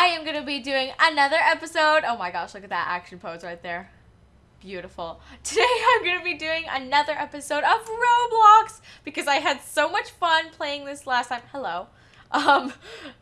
I am going to be doing another episode. Oh my gosh, look at that action pose right there. Beautiful. Today I'm going to be doing another episode of Roblox because I had so much fun playing this last time. Hello. Um,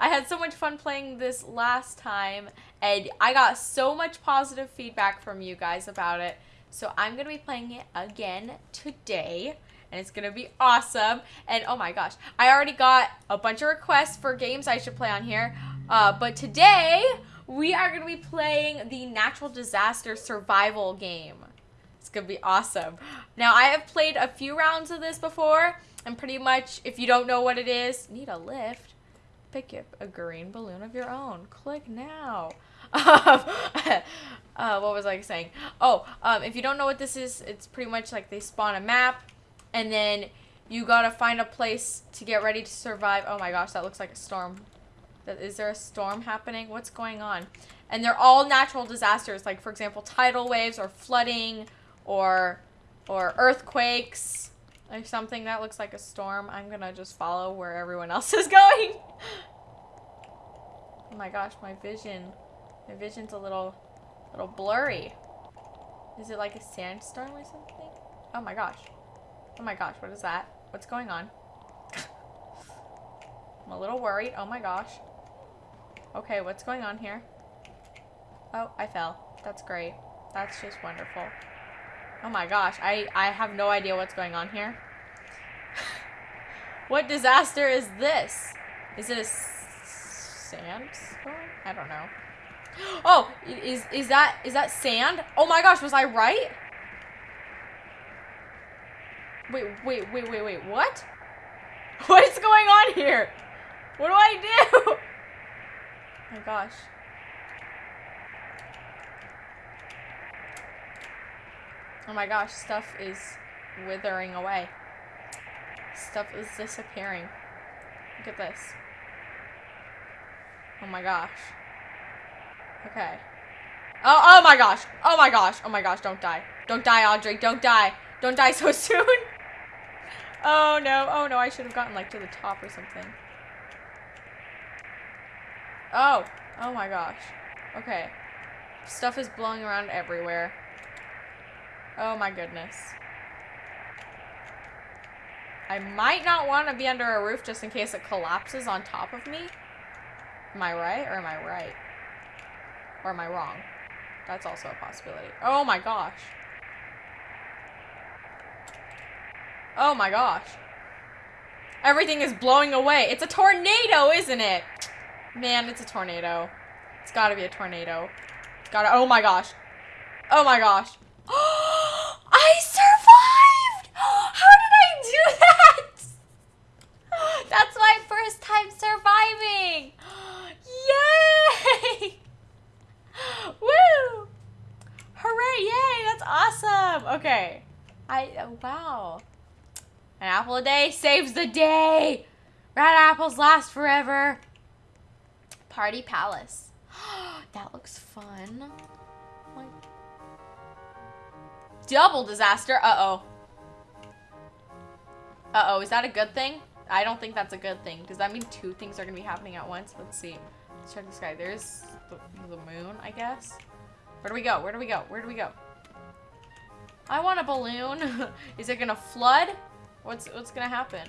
I had so much fun playing this last time and I got so much positive feedback from you guys about it. So I'm going to be playing it again today and it's gonna be awesome. And oh my gosh, I already got a bunch of requests for games I should play on here. Uh, but today we are gonna be playing the natural disaster survival game. It's gonna be awesome. Now I have played a few rounds of this before, and pretty much if you don't know what it is, need a lift. Pick up a green balloon of your own. Click now. uh, what was I saying? Oh, um, if you don't know what this is, it's pretty much like they spawn a map and then you gotta find a place to get ready to survive. Oh my gosh, that looks like a storm. Is there a storm happening? What's going on? And they're all natural disasters, like for example, tidal waves or flooding or or earthquakes or something that looks like a storm. I'm gonna just follow where everyone else is going. oh my gosh, my vision. My vision's a little little blurry. Is it like a sandstorm or something? Oh my gosh. Oh my gosh, what is that? What's going on? I'm a little worried. Oh my gosh. Okay, what's going on here? Oh, I fell. That's great. That's just wonderful. Oh my gosh, I, I have no idea what's going on here. what disaster is this? Is it a sandstorm? I don't know. Oh, is is that is that sand? Oh my gosh, was I right? Wait, wait, wait, wait, wait, what? What is going on here? What do I do? Oh my gosh. Oh my gosh, stuff is withering away. Stuff is disappearing. Look at this. Oh my gosh. Okay. Oh, oh my gosh. Oh my gosh. Oh my gosh, don't die. Don't die, Audrey. Don't die. Don't die so soon. Oh no, oh no, I should have gotten like to the top or something. Oh, oh my gosh. Okay. Stuff is blowing around everywhere. Oh my goodness. I might not want to be under a roof just in case it collapses on top of me. Am I right or am I right? Or am I wrong? That's also a possibility. Oh my gosh. Oh my gosh. Everything is blowing away. It's a tornado, isn't it? Man, it's a tornado. It's gotta be a tornado. It's gotta- oh my gosh. Oh my gosh. I survived! How did I do that? That's my first time surviving! Yay! Woo! Hooray, yay, that's awesome! Okay. I, oh, wow. An apple a day saves the day. Red apples last forever. Party Palace. that looks fun. Like, double disaster. Uh-oh. Uh-oh, is that a good thing? I don't think that's a good thing. Does that mean two things are going to be happening at once? Let's see. Let's check the sky. There's the, the moon, I guess. Where do we go? Where do we go? Where do we go? I want a balloon. is it going to flood? What's what's gonna happen?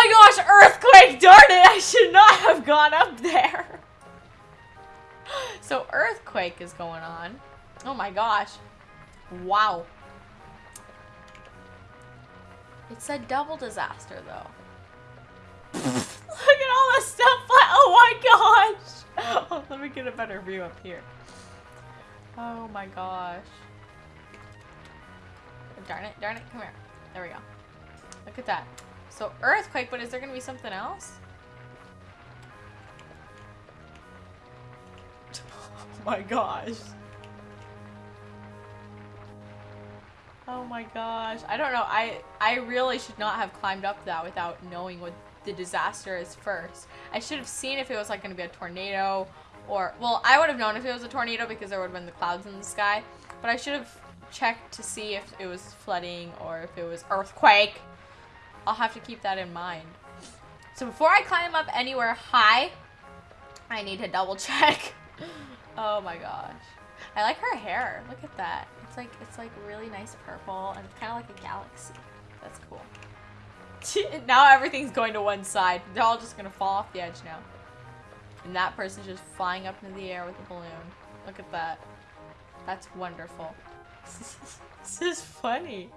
Oh my gosh, earthquake! Darn it, I should not have gone up there. So earthquake is going on. Oh my gosh. Wow. It said double disaster though. Look at all the stuff. Oh my gosh. Let me get a better view up here. Oh my gosh. Darn it, darn it, come here. There we go. Look at that. So earthquake, but is there gonna be something else? Oh my gosh. Oh my gosh. I don't know. I I really should not have climbed up that without knowing what the disaster is first. I should have seen if it was like going to be a tornado or well, I would have known if it was a tornado because there would have been the clouds in the sky, but I should have checked to see if it was flooding or if it was earthquake. I'll have to keep that in mind. So before I climb up anywhere high, I need to double check. oh my gosh. I like her hair. Look at that. It's like it's like really nice purple and it's kind of like a galaxy. That's cool. now everything's going to one side. They're all just gonna fall off the edge now. And that person's just flying up into the air with a balloon. Look at that. That's wonderful. this is funny.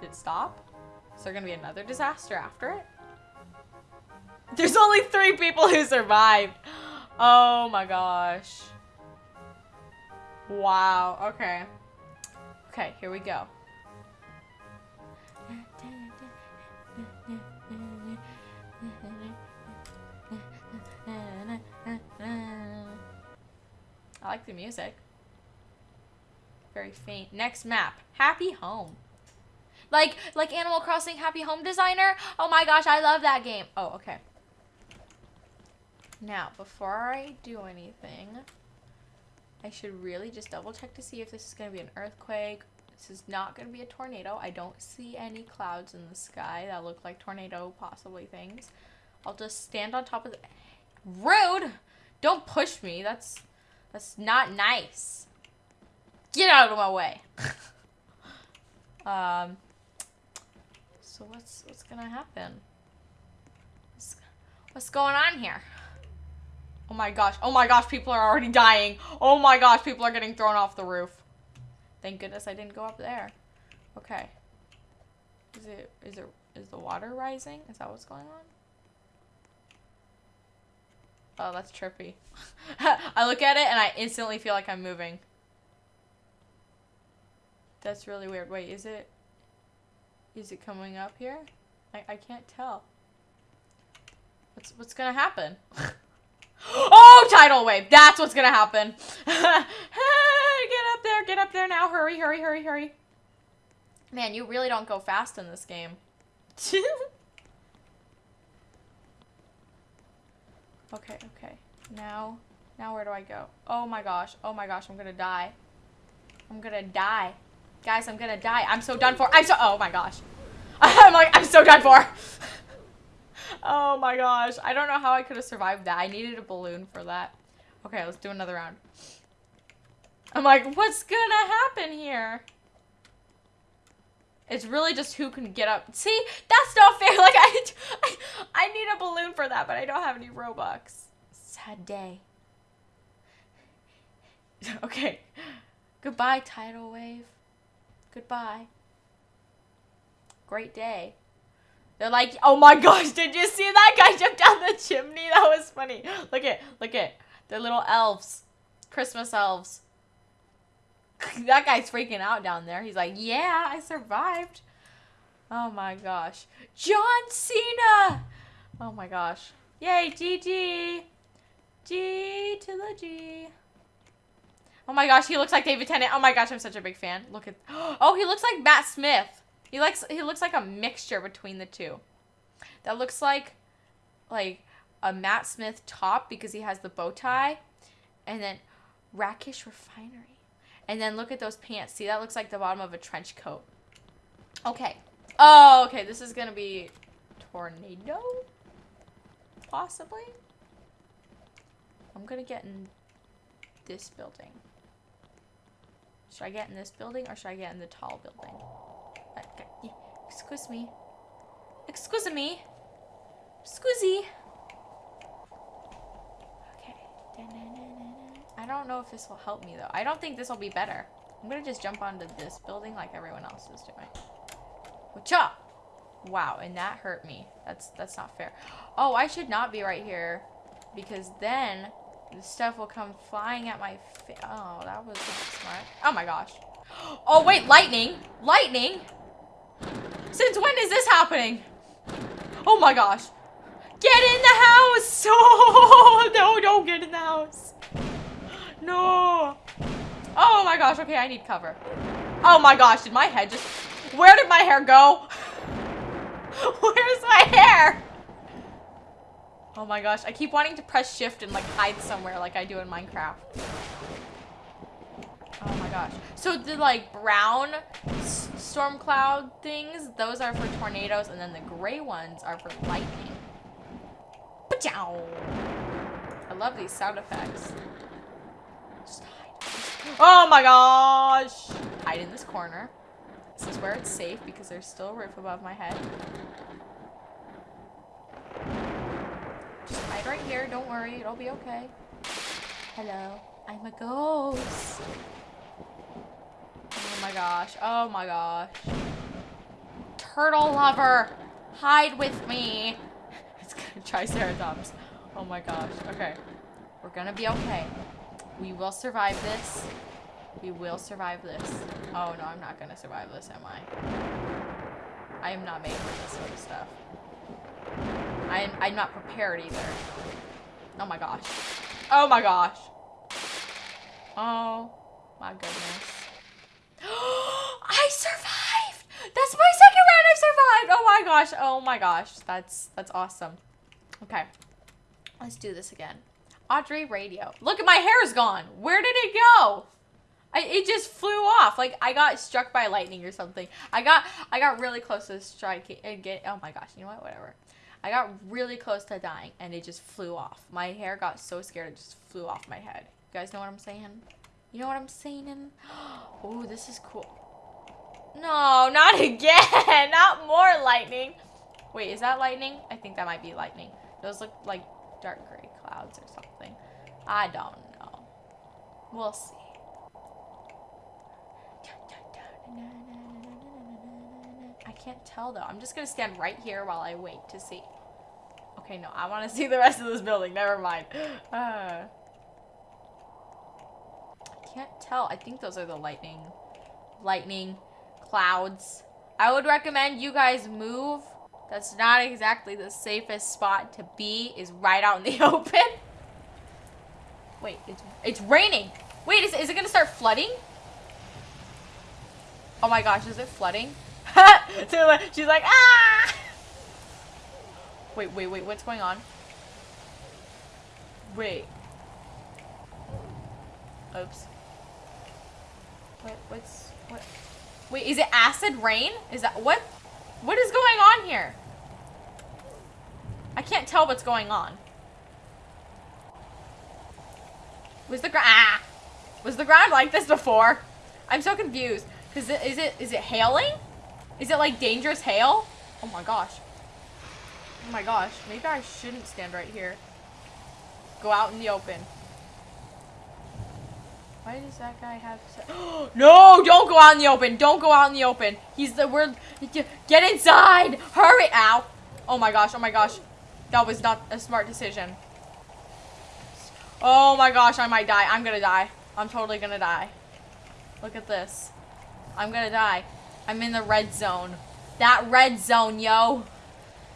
Did it stop? Is there gonna be another disaster after it? There's only three people who survived. Oh my gosh. Wow, okay. Okay, here we go. I like the music. Very faint. Next map. Happy Home. Like, like Animal Crossing Happy Home Designer? Oh my gosh, I love that game. Oh, okay. Now, before I do anything, I should really just double check to see if this is going to be an earthquake. This is not going to be a tornado. I don't see any clouds in the sky that look like tornado possibly things. I'll just stand on top of the... Rude! Don't push me. That's that's not nice. Get out of my way. um. So what's what's gonna happen? What's, what's going on here? Oh my gosh. Oh my gosh, people are already dying. Oh my gosh, people are getting thrown off the roof. Thank goodness I didn't go up there. Okay. Is it is it is the water rising? Is that what's going on? Oh, that's trippy. I look at it and I instantly feel like I'm moving. That's really weird. Wait, is it... Is it coming up here? I, I can't tell. What's, what's gonna happen? oh, tidal wave! That's what's gonna happen! get up there, get up there now. Hurry, hurry, hurry, hurry. Man, you really don't go fast in this game. Okay, okay. Now, now where do I go? Oh my gosh. Oh my gosh, I'm gonna die. I'm gonna die. Guys, I'm gonna die. I'm so done for. I'm so, oh my gosh. I'm like, I'm so done for. oh my gosh. I don't know how I could have survived that. I needed a balloon for that. Okay, let's do another round. I'm like, what's gonna happen here? It's really just who can get up. See, that's not fair. Like I, I, I need a balloon for that, but I don't have any Robux. Sad day. okay. Goodbye, tidal wave. Goodbye. Great day. They're like, oh my gosh, did you see that guy jump down the chimney? That was funny. Look at, look at. They're little elves. Christmas elves. that guy's freaking out down there. He's like, yeah, I survived. Oh my gosh. John Cena! Oh my gosh. Yay, GG! G to the G. Oh my gosh, he looks like David Tennant. Oh my gosh, I'm such a big fan. Look at Oh, he looks like Matt Smith. He likes he looks like a mixture between the two. That looks like like a Matt Smith top because he has the bow tie and then Rakish Refinery. And then look at those pants. See, that looks like the bottom of a trench coat. Okay. Oh, okay. This is going to be tornado? Possibly? I'm going to get in this building. Should I get in this building or should I get in the tall building? Uh, excuse me. Excuse me. Excuse Okay. I don't know if this will help me, though. I don't think this will be better. I'm gonna just jump onto this building like everyone else is doing. Wacha! Wow, and that hurt me. That's that's not fair. Oh, I should not be right here. Because then the stuff will come flying at my face. Oh, that was smart. Oh my gosh. Oh, wait, lightning! Lightning! Since when is this happening? Oh my gosh. Get in the house! Oh, no, don't get in the house. No. Oh my gosh, okay, I need cover. Oh my gosh, did my head just... Where did my hair go? Where's my hair? Oh my gosh, I keep wanting to press shift and like hide somewhere like I do in Minecraft. Oh my gosh. So the like brown storm cloud things, those are for tornadoes and then the gray ones are for lightning. I love these sound effects. Just hide. Oh my gosh! Hide in this corner. This is where it's safe because there's still a roof above my head. Just hide right here. Don't worry. It'll be okay. Hello. I'm a ghost. Oh my gosh. Oh my gosh. Turtle lover. Hide with me. It's gonna Triceratops. Oh my gosh. Okay. We're gonna be okay. We will survive this. We will survive this. Oh no, I'm not gonna survive this, am I? I am not made for this sort of stuff. I'm, I'm not prepared either. Oh my gosh. Oh my gosh. Oh my goodness. I survived! That's my second round I survived! Oh my gosh, oh my gosh. That's that's awesome. Okay. Let's do this again. Audrey Radio. Look at my hair's gone. Where did it go? I, it just flew off. Like I got struck by lightning or something. I got I got really close to striking and get oh my gosh, you know what? Whatever. I got really close to dying and it just flew off. My hair got so scared it just flew off my head. You guys know what I'm saying? You know what I'm saying? Oh, this is cool. No, not again. not more lightning. Wait, is that lightning? I think that might be lightning. Those look like dark gray clouds or something. I don't know. We'll see. I can't tell though. I'm just gonna stand right here while I wait to see. Okay, no, I want to see the rest of this building. Never mind. Uh, I can't tell. I think those are the lightning, lightning clouds. I would recommend you guys move. That's not exactly the safest spot to be. Is right out in the open. Wait, it's it's raining. Wait, is, is it gonna start flooding? Oh my gosh, is it flooding? She's like, ah! Wait, wait, wait, what's going on? Wait. Oops. What, what's, what? Wait, is it acid rain? Is that, what? What is going on here? I can't tell what's going on. Was the ground, ah! Was the ground like this before? I'm so confused. Cause is it, is it hailing? Is it like dangerous hail? Oh my gosh. Oh my gosh. Maybe I shouldn't stand right here. Go out in the open. Why does that guy have No! Don't go out in the open! Don't go out in the open! He's the word Get inside! Hurry! Ow! Oh my gosh, oh my gosh. That was not a smart decision. Oh my gosh, I might die. I'm gonna die. I'm totally gonna die. Look at this. I'm gonna die. I'm in the red zone. That red zone, yo.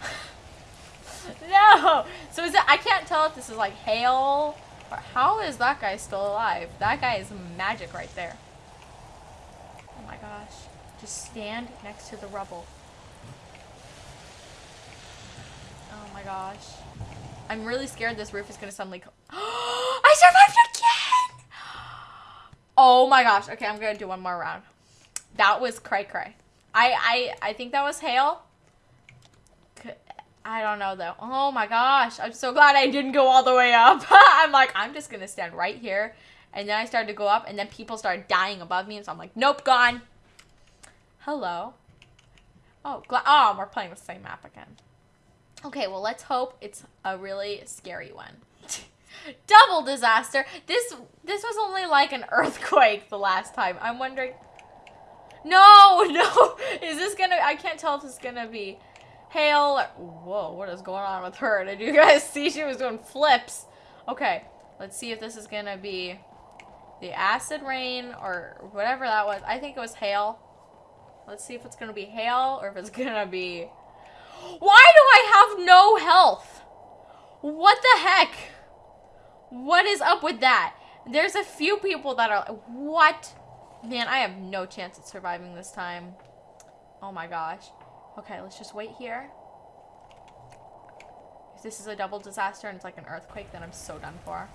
no! So is it, I can't tell if this is like hail, or how is that guy still alive? That guy is magic right there. Oh my gosh. Just stand next to the rubble. Oh my gosh. I'm really scared this roof is gonna suddenly I survived again! Oh my gosh. Okay, I'm gonna do one more round. That was cray cray. I, I, I think that was hail. I don't know though. Oh my gosh. I'm so glad I didn't go all the way up. I'm like, I'm just going to stand right here. And then I started to go up and then people started dying above me. And so I'm like, nope, gone. Hello. Oh, oh, we're playing the same map again. Okay, well, let's hope it's a really scary one. Double disaster. This this was only like an earthquake the last time. I'm wondering no, no. Is this gonna... I can't tell if it's gonna be hail Whoa, what is going on with her? Did you guys see she was doing flips? Okay, let's see if this is gonna be the acid rain or whatever that was. I think it was hail. Let's see if it's gonna be hail or if it's gonna be... Why do I have no health? What the heck? What is up with that? There's a few people that are what? Man, I have no chance at surviving this time. Oh my gosh. Okay, let's just wait here. If this is a double disaster and it's like an earthquake, then I'm so done for.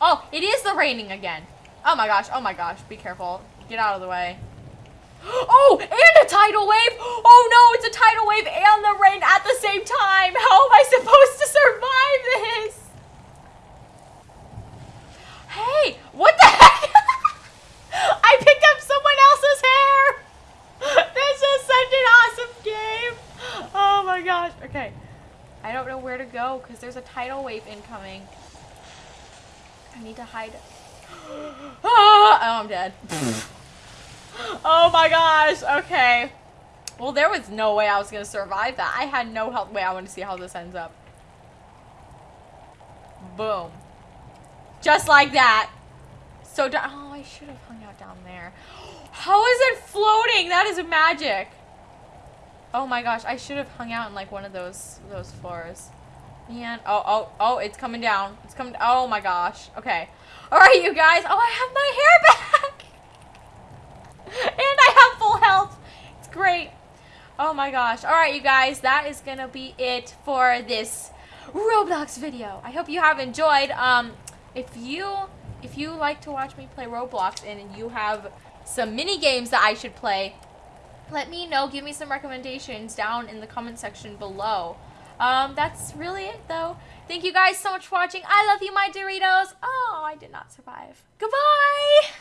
Oh, it is the raining again. Oh my gosh, oh my gosh, be careful. Get out of the way. Oh, and a tidal wave! Oh no, it's a tidal wave and the rain at the same time! How am I supposed to survive this? Hey, what the heck? I picked up someone else's hair! This is such an awesome game! Oh my gosh, okay. I don't know where to go because there's a tidal wave incoming. I need to hide. oh, I'm dead. oh my gosh. Okay. Well, there was no way I was going to survive that. I had no help. Wait, I want to see how this ends up. Boom. Just like that. So, oh, I should have hung out down there. How is it floating? That is magic. Oh my gosh, I should have hung out in like one of those those floors. Man, oh, oh, oh, it's coming down. It's coming, oh my gosh. Okay. All right, you guys. Oh, I have my hair back. and I have full health. It's great. Oh my gosh. All right, you guys. That is going to be it for this Roblox video. I hope you have enjoyed. Um, if you, if you like to watch me play Roblox and you have some mini games that I should play, let me know. Give me some recommendations down in the comment section below. Um, that's really it, though. Thank you guys so much for watching. I love you, my Doritos. Oh, I did not survive. Goodbye!